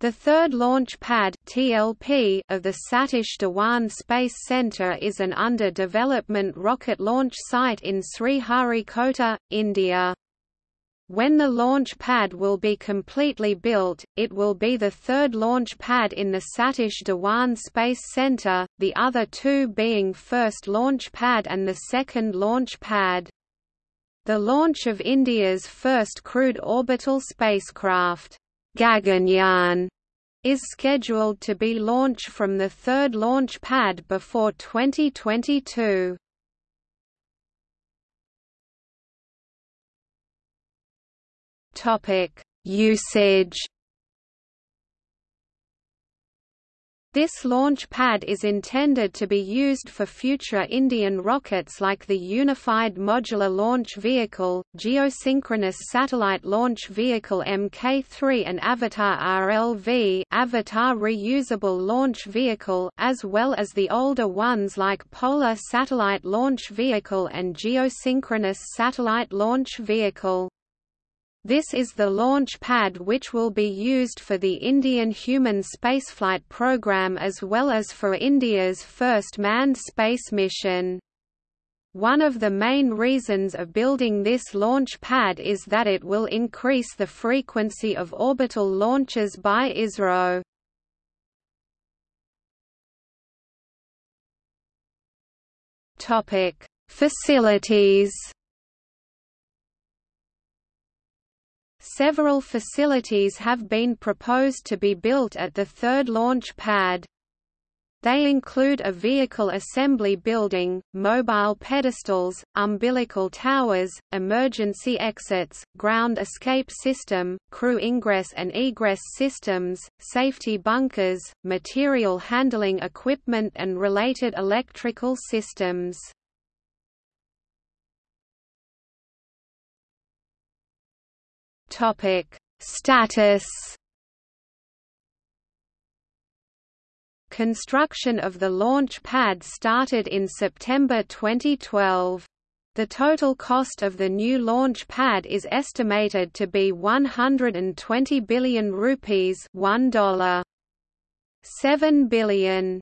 The third launch pad (TLP) of the Satish Dhawan Space Centre is an under-development rocket launch site in Sriharikota, India. When the launch pad will be completely built, it will be the third launch pad in the Satish Dhawan Space Centre, the other two being first launch pad and the second launch pad. The launch of India's first crewed orbital spacecraft Gaganyaan is scheduled to be launched from the third launch pad before 2022. Topic: Usage This launch pad is intended to be used for future Indian rockets like the Unified Modular Launch Vehicle, Geosynchronous Satellite Launch Vehicle Mk3 and Avatar RLV Avatar Reusable Launch Vehicle as well as the older ones like Polar Satellite Launch Vehicle and Geosynchronous Satellite Launch Vehicle. This is the launch pad which will be used for the Indian human spaceflight program as well as for India's first manned space mission. One of the main reasons of building this launch pad is that it will increase the frequency of orbital launches by ISRO. Facilities Several facilities have been proposed to be built at the third launch pad. They include a vehicle assembly building, mobile pedestals, umbilical towers, emergency exits, ground escape system, crew ingress and egress systems, safety bunkers, material handling equipment and related electrical systems. Topic: Status. Construction of the launch pad started in September 2012. The total cost of the new launch pad is estimated to be 120 billion rupees $1. 7 billion.